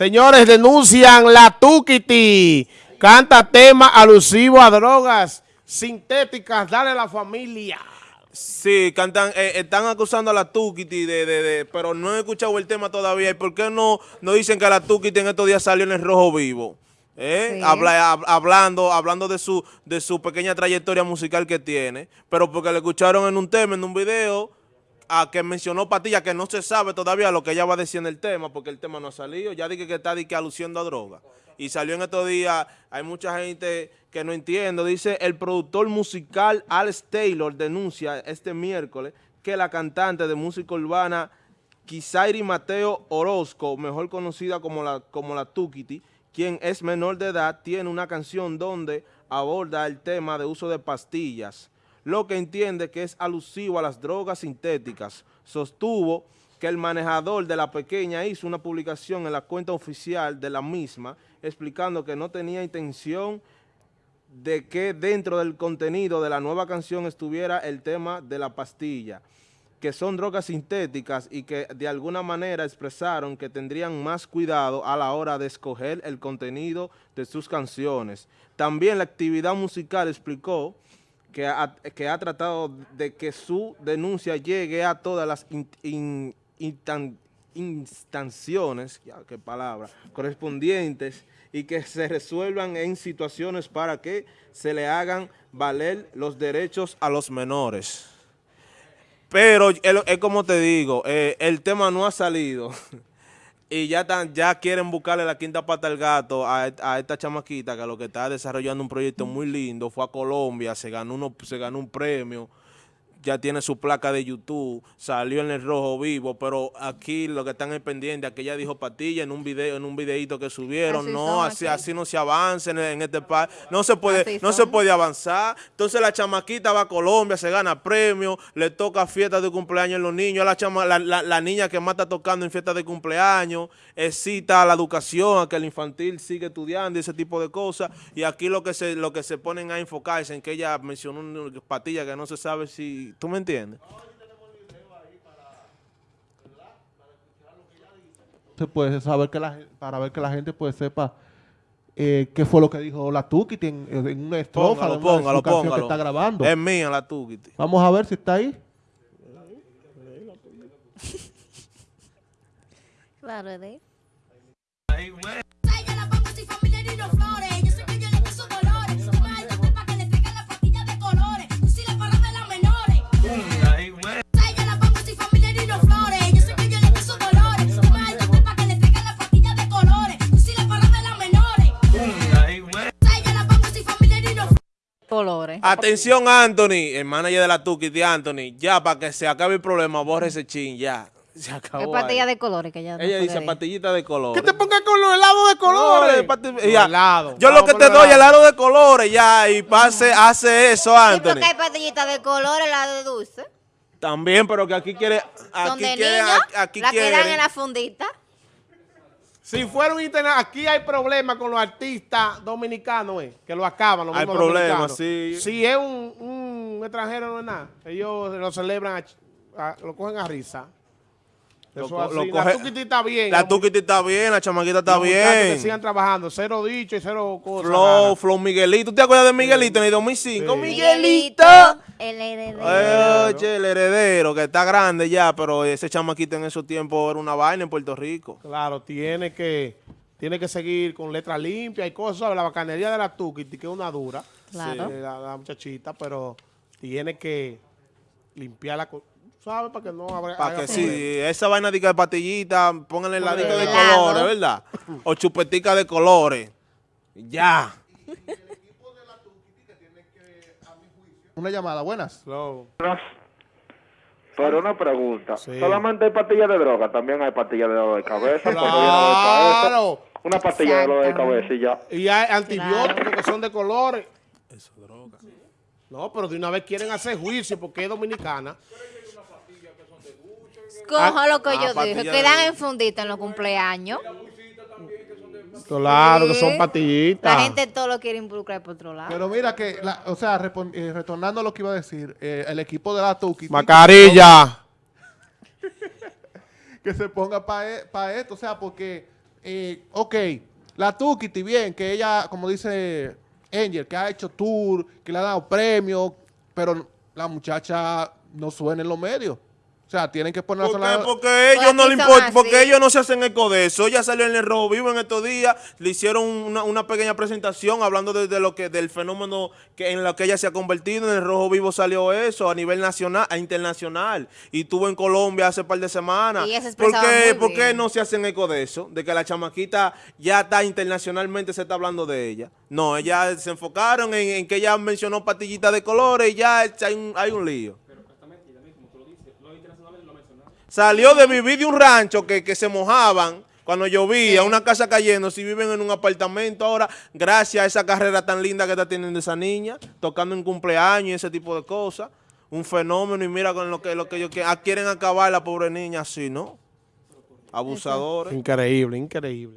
Señores, denuncian la Tukiti. Canta tema alusivo a drogas sintéticas. Dale a la familia. Sí, cantan, eh, están acusando a la Tukiti, de, de, de, pero no he escuchado el tema todavía. ¿Y por qué no, no dicen que la Tukiti en estos días salió en el Rojo Vivo? ¿Eh? Sí. Habla- hab- hablando hablando de su de su pequeña trayectoria musical que tiene, pero porque le escucharon en un tema, en un video, a que mencionó Patilla, que no se sabe todavía lo que ella va a decir en el tema, porque el tema no ha salido. Ya dije que está di que aluciendo a droga. Y salió en estos días, hay mucha gente que no entiende. Dice, el productor musical Alex Taylor denuncia este miércoles que la cantante de música urbana Kisairi Mateo Orozco, mejor conocida como la, como la Tukiti, quien es menor de edad, tiene una canción donde aborda el tema de uso de pastillas, lo que entiende que es alusivo a las drogas sintéticas. Sostuvo que el manejador de la pequeña hizo una publicación en la cuenta oficial de la misma, explicando que no tenía intención de que dentro del contenido de la nueva canción estuviera el tema de la pastilla, que son drogas sintéticas y que de alguna manera expresaron que tendrían más cuidado a la hora de escoger el contenido de sus canciones. También la actividad musical explicó que ha, tratado de que su denuncia llegue a todas las in- in- instan- instanciones, qué palabra, correspondientes y que se resuelvan en situaciones para que se le hagan valer los derechos a los menores. Pero es como te digo, eh, el tema no ha salido y ya, tan, ya quieren buscarle la quinta pata al gato a, a esta chamaquita que lo que está desarrollando un proyecto muy lindo, fue a Colombia, se ganó, uno, se ganó un premio, ya tiene su placa de YouTube, salió en el rojo vivo, pero aquí lo que están es pendiente, que ella dijo patilla en un video, en un videito que subieron, Así no, así, aquí. así no se avanza en, en este país, no se puede, Así no se puede avanzar. Entonces la chamaquita va a Colombia, se gana premio, le toca fiesta de cumpleaños a los niños, la, chama, la, la- la niña que más está tocando en fiesta de cumpleaños, excita a la educación, a que el infantil sigue estudiando y ese tipo de cosas. Y aquí lo que se, lo que se ponen a enfocarse en que ella mencionó una patilla que no se sabe si, ¿tú me entiendes? se puede saber que la, para ver que la gente pues sepa eh, qué fue lo que dijo la Tukiti en, en una estrofa Póngalo, de una de póngalo, que está grabando. Es mía la Tukiti. Vamos a ver si está ahí. Claro, es Atención Anthony, el manager de la Tukiti, Anthony, ya para que se acabe el problema, borre ese chin, ya. Se acabó. Es patilla ahí. de colores que ya no Ella dice ir. patillita de colores. Que te pongan con los helados de colores. ya. helados. Yo lo que te doy helado de colores ya y pase, hace eso, Sí, Anthony. porque hay patillitas de colores, la de dulce. También, pero que aquí quiere, Son aquí de quiere, niños, aquí la que dan en quiere. la fundita. Si fuera un internet, aquí hay problemas con los artistas dominicanos, eh, que lo acaban. Los Hay problemas, sí. Si es un, un extranjero, no es nada. Ellos lo celebran, a ch- a- lo cogen a risa. Lo Eso lo La coge- Tukiti está bien. La Tukiti está bien, la chamaquita está muchachos Que bien. sigan trabajando. Cero dicho y cero cosas. Flow. Flow Miguelito. ¿Tú te acuerdas de Miguelito en el 2005? Sí. Miguelito. El heredero. Oye, el heredero, que está grande ya, pero ese chamaquito en esos tiempos era una vaina en Puerto Rico. Claro, tiene que, tiene que seguir con letra limpia y cosas. ¿sabes? La bacanería de la Tukiti, que es una dura. Claro. eh, la, la muchachita, pero tiene que limpiarla, con- ¿sabes? Para que no haga Para que sí, esa vaina de patillita, pónganle heladito de colores, ¿verdad? O chupetica de colores. Ya. Una llamada, buenas. Pero una pregunta, Sí. ¿solamente hay pastillas de droga? También hay pastillas de dolor de cabeza. Claro. Una pastilla de dolor de cabeza y ya. Y hay antibióticos que son de colores. Eso es droga. No, pero de una vez quieren hacer juicio porque es dominicana. Coja lo que ah, yo dije, patilla que de- dan en fundita en los cumpleaños. Claro, que Sí. son patillitas. La gente todo lo quiere involucrar por otro lado. Pero mira que, la- o sea, eh, retornando a lo que iba a decir, eh, el equipo de la Tukiti Mascarilla. que se ponga para esto, o sea, porque eh, ok, la Tukiti, bien, que ella, como dice Angel, que ha hecho tour, que le ha dado premios, pero la muchacha no suena en los medios. O sea, tienen que ponerla ¿Por qué? sola- Porque a ellos Pues no le importa, porque ellos no se hacen eco de eso. Ella salió en el Rojo Vivo en estos días, le hicieron una, una pequeña presentación hablando de, de lo que del fenómeno que en lo que ella se ha convertido. En el Rojo Vivo salió eso a nivel nacional, a internacional. Y estuvo en Colombia hace par de semanas. Y ella se ¿Por qué, muy por qué no se hacen eco de eso? De que la chamaquita ya está internacionalmente, se está hablando de ella. No, ella se enfocaron en, en que ella mencionó patillitas de colores y ya hay un, hay un lío. Salió de vivir de un rancho que, que se mojaban cuando llovía, una casa cayendo, si viven en un apartamento ahora, gracias a esa carrera tan linda que está teniendo esa niña, tocando en cumpleaños y ese tipo de cosas. Un fenómeno y mira con lo que, lo que ellos quieren, ah, quieren acabar la pobre niña así, ¿no? Abusadores. Increíble, increíble.